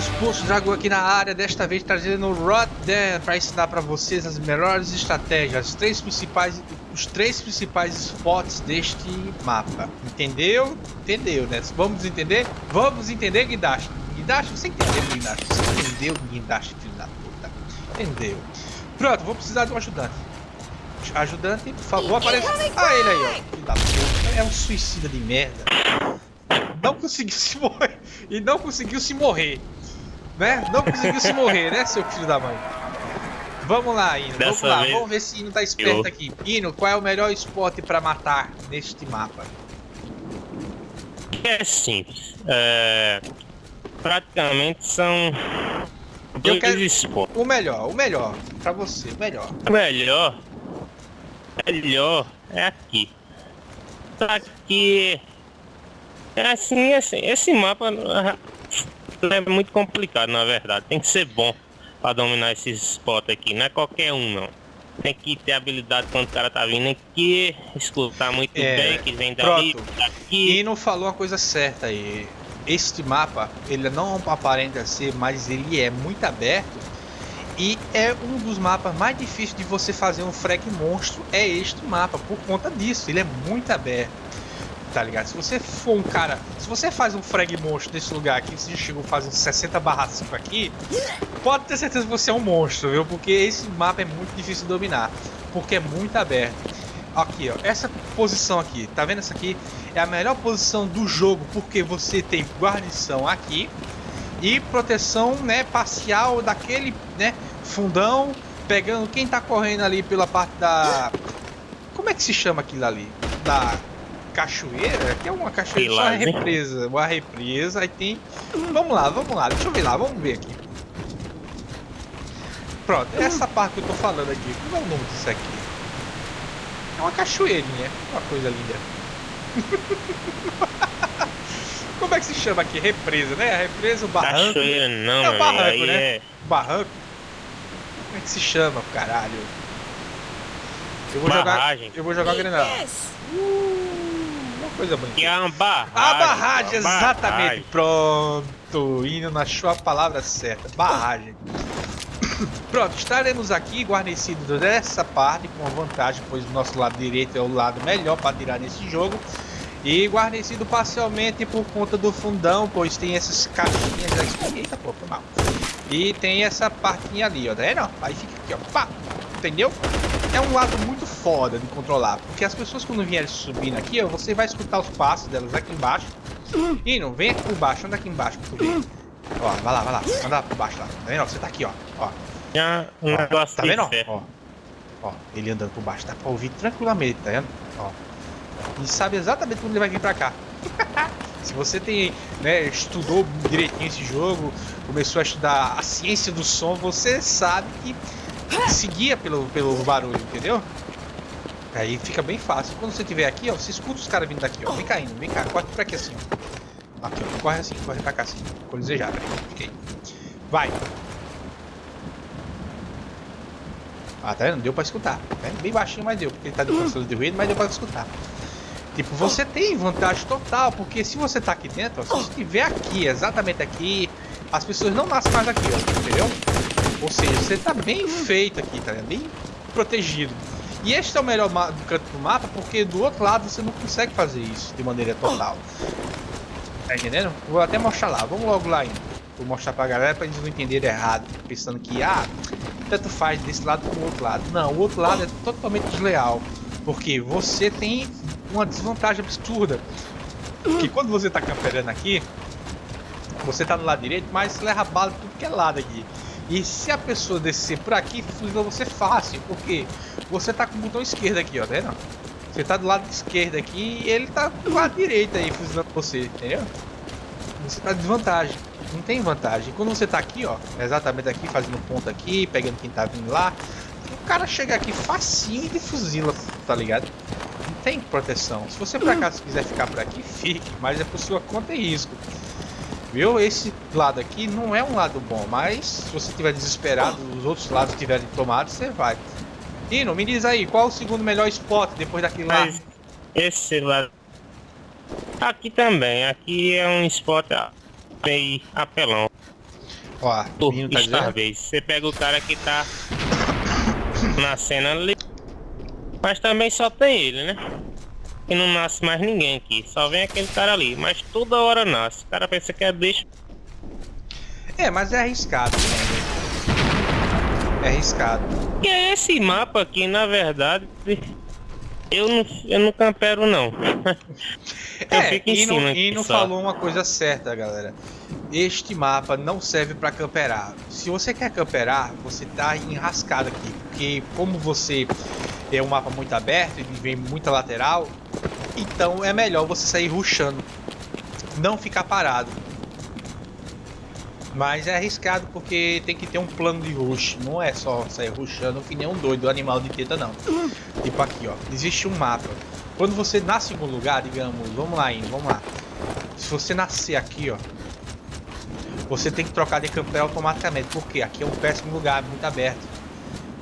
Seus poços Dragão aqui na área, desta vez trazendo o Rodan para ensinar para vocês as melhores estratégias, os três principais, os três principais spots deste mapa. Entendeu? Entendeu, né? Vamos entender? Vamos entender, Guidashi. Guidashi, você entendeu, Guidashi? Você entendeu, Guidashi, filho da puta? Entendeu? Pronto, vou precisar de um ajudante. Ajudante, por favor, apareça. Ah, ele aí, ó. Filho da puta. É um suicida de merda não conseguiu se morrer. E não conseguiu se morrer. Né? Não conseguiu se morrer, né, seu filho da mãe? Vamos lá, Ino. Vamos lá. Vamos ver se Ino tá esperto eu... aqui. Ino, qual é o melhor spot pra matar neste mapa? É simples. É... Praticamente são eu quero spots. o melhor, o melhor pra você, o melhor. O melhor, melhor é aqui. Só que é assim, assim, esse mapa é muito complicado, na verdade. Tem que ser bom para dominar esses spots aqui. Não é qualquer um, não. Tem que ter habilidade quando o cara tá vindo aqui, escutar muito é, bem, que vem dali, daqui. E não falou uma coisa certa aí. Este mapa, ele não aparenta ser, mas ele é muito aberto. E é um dos mapas mais difíceis de você fazer um frag monstro. É este mapa, por conta disso. Ele é muito aberto tá ligado? Se você for um cara, se você faz um frag monstro nesse lugar aqui, você chegou fazendo 60 barra 5 aqui, pode ter certeza que você é um monstro, viu? Porque esse mapa é muito difícil de dominar, porque é muito aberto. Aqui, ó, essa posição aqui, tá vendo essa aqui? É a melhor posição do jogo, porque você tem guarnição aqui e proteção, né, parcial daquele, né, fundão, pegando quem tá correndo ali pela parte da... Como é que se chama aquilo ali? Da cachoeira, que é uma cachoeira, só uma represa, uma represa, aí tem... Vamos lá, vamos lá, deixa eu ver lá, vamos ver aqui. Pronto, essa parte que eu tô falando aqui, qual é o nome disso aqui? É uma cachoeirinha, uma coisa linda. Como é que se chama aqui? Represa, né? A represa, o barranco. Cachoeira não, É o barranco, né? É... Barranco. Como é que se chama, caralho? Eu vou Barragem. jogar. Eu vou jogar granada. Uh coisa bonita. É barragem. A barragem, exatamente. Barragem. Pronto, indo na sua palavra certa. Barragem. Pronto, estaremos aqui guarnecidos dessa parte com vantagem, pois o nosso lado direito é o lado melhor para tirar nesse jogo. E guarnecido parcialmente por conta do fundão, pois tem essas caixinhas aqui. Eita, pô, foi mal. E tem essa partinha ali, ó, tá vendo? Aí fica aqui, ó, pá, entendeu? É um lado muito foda de controlar, porque as pessoas quando vierem subindo aqui, ó, você vai escutar os passos delas aqui embaixo. E não vem aqui por baixo, anda aqui embaixo pra tu ver. Ó, vai lá, vai lá, anda por baixo lá. Tá vendo? Você tá aqui, ó. ó. Um negócio tá vendo? Ó, ó, ele andando por baixo, dá pra ouvir tranquilamente, tá vendo? Ó. E sabe exatamente quando ele vai vir pra cá. Se você tem, né, estudou direitinho esse jogo, começou a estudar a ciência do som, você sabe que seguia pelo, pelo barulho, entendeu? Aí fica bem fácil. Quando você estiver aqui, ó, você escuta os caras vindo daqui, ó. Vem caindo, vem cá, corre pra aqui assim, ó. Aqui, ó. Corre assim, corre pra cá assim. Quando desejar, peraí. Aí. Vai. Ah, tá vendo? Deu pra escutar. Né? Bem baixinho, mas deu. Porque ele tá de controle de ruído, mas deu pra escutar. Tipo, você tem vantagem total, porque se você tá aqui dentro, ó, se você estiver aqui, exatamente aqui, as pessoas não nascem mais aqui, ó, entendeu? Ou seja, você tá bem feito aqui, tá bem protegido. E este é o melhor canto do mapa, porque do outro lado você não consegue fazer isso de maneira total. Tá entendendo? Vou até mostrar lá, vamos logo lá ainda. Vou mostrar pra galera pra eles não entenderem errado, pensando que, ah, tanto faz desse lado como do outro lado. Não, o outro lado é totalmente desleal, porque você tem uma desvantagem absurda. Que quando você tá camperando aqui, você tá no lado direito, mas leva bala tudo que é lado aqui. E se a pessoa descer por aqui, fuzila você fácil, porque você tá com o botão esquerdo aqui, ó, tá vendo? Você tá do lado esquerdo aqui e ele tá do lado direito aí, fuzilando você, entendeu? Você tá de desvantagem, não tem vantagem. Quando você tá aqui, ó, exatamente aqui, fazendo ponto aqui, pegando quem tá vindo lá, o cara chega aqui facinho e de fuzila, tá ligado? Não tem proteção. Se você por acaso quiser ficar por aqui, fique, mas é por sua conta e risco. Viu? Esse lado aqui não é um lado bom, mas se você estiver desesperado, os outros lados tiverem tomado, você vai. Dino, me diz aí, qual o segundo melhor spot depois daquele lá? Esse lado. Aqui também, aqui é um spot bem apelão. Ó, o menino tá. Starvez. Você pega o cara que tá na cena ali. Mas também só tem ele, né? E não nasce mais ninguém aqui. Só vem aquele cara ali. Mas toda hora nasce. O cara pensa que é bicho. É, mas é arriscado, né? É arriscado. E é esse mapa aqui, na verdade. Eu não, eu não campero não. eu É, fico em não, cima. falou uma coisa certa, galera. Este mapa não serve pra camperar. Se você quer camperar, você tá enrascado aqui. Porque como você é um mapa muito aberto e vem muita lateral, então é melhor você sair rushando. Não ficar parado. Mas é arriscado porque tem que ter um plano de rush. Não é só sair rushando que nem um doido animal de teta não. Tipo aqui, ó. Existe um mapa. Quando você nasce em algum lugar, digamos, vamos lá, indo, vamos lá. Se você nascer aqui, ó, você tem que trocar de campeão automaticamente, porque aqui é um péssimo lugar, muito aberto.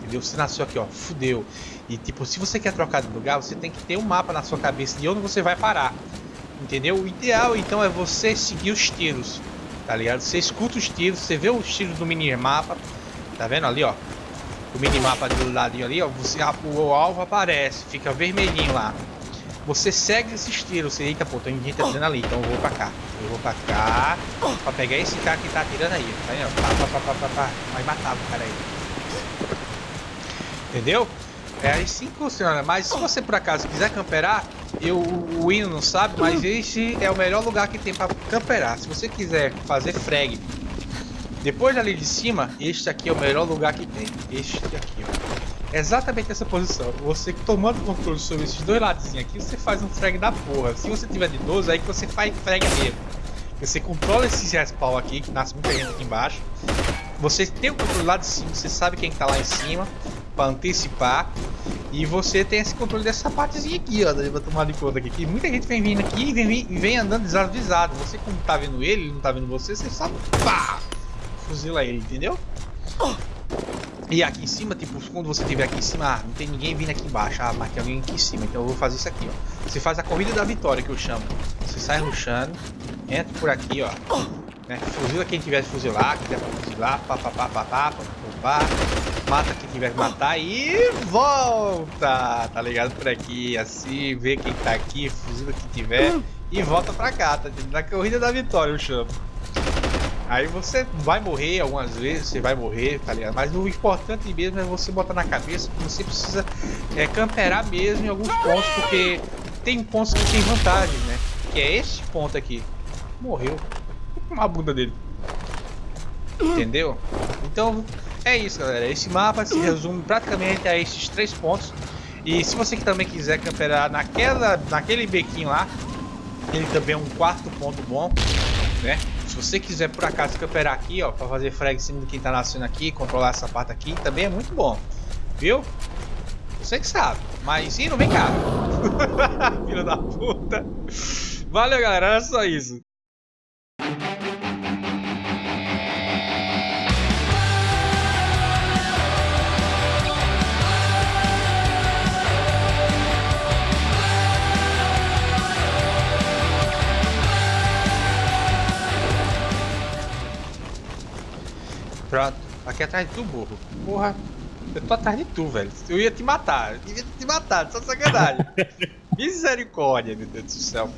Entendeu? Você nasceu aqui, ó, fudeu. E tipo, se você quer trocar de lugar, você tem que ter um mapa na sua cabeça de onde você vai parar. Entendeu? O ideal então é você seguir os tiros. Tá ligado? Você escuta os tiros, você vê os tiros do minimapa. Tá vendo ali, ó? O minimapa do ladinho ali, ó. Você, a- o alvo aparece, fica vermelhinho lá. Você segue esses tiros, você eita, pô, tem gente atirando ali, então eu vou pra cá. Eu vou pra cá, pra pegar esse cara que tá atirando aí. Tá vendo? Pá, pá, pá, pá, pá, pá. Vai matar o cara aí. Entendeu? É assim que funciona. Mas se você por acaso quiser camperar, eu, o Hino não sabe, mas esse é o melhor lugar que tem pra camperar. Se você quiser fazer frag depois dali de cima, este aqui é o melhor lugar que tem. Este aqui, ó. Exatamente essa posição. Você tomando controle sobre esses dois ladozinhos aqui, você faz um frag da porra. Se você tiver de 12, aí que você faz frag mesmo. Você controla esses respawn aqui, que nasce muita gente aqui embaixo. Você tem o controle lá de cima, você sabe quem que tá lá em cima, pra antecipar. E você tem esse controle dessa partezinha aqui, ó, pra tomar de conta aqui. Que muita gente vem vindo aqui e vem, vem, andando desavisado. Você, como tá vendo ele, ele não tá vendo você, você só pá, fuzila ele, entendeu? E aqui em cima, tipo, quando você estiver aqui em cima, ah, não tem ninguém vindo aqui embaixo, ah, mas tem alguém aqui em cima, então eu vou fazer isso aqui, ó. Você faz a corrida da vitória, que eu chamo. Você sai rushando, entra por aqui, ó. Né? Fuzila quem tiver de fuzilar, quem tiver pra fuzilar, pá, pá, pá, pá, pá, pá, pá, pá. Mata quem tiver que matar e volta, tá ligado? Por aqui, assim, vê quem tá aqui, fuzila quem tiver e volta pra cá, tá? Na corrida da vitória, eu chamo. Aí você vai morrer algumas vezes, você vai morrer, tá ligado? Mas o importante mesmo é você botar na cabeça que você precisa é, camperar mesmo em alguns pontos, porque tem pontos que tem vantagem, né? Que é esse ponto aqui. Morreu. Uma bunda dele. Entendeu? Então é isso, galera. Esse mapa se resume praticamente a esses três pontos. E se você também quiser camperar naquela, naquele bequinho lá, ele também é um quarto ponto bom, né? Se você quiser por acaso camperar aqui, ó, para fazer frag em cima de quem tá nascendo aqui, controlar essa parte aqui, também é muito bom, viu? Você que sabe, mas sim, não vem cá. Filho da puta. Valeu, galera, era só isso. Pronto, aqui atrás de tu, burro. Porra, eu tô atrás de tu, velho. Eu ia te matar, eu devia te matar, só sacanagem. Misericórdia, meu Deus do céu.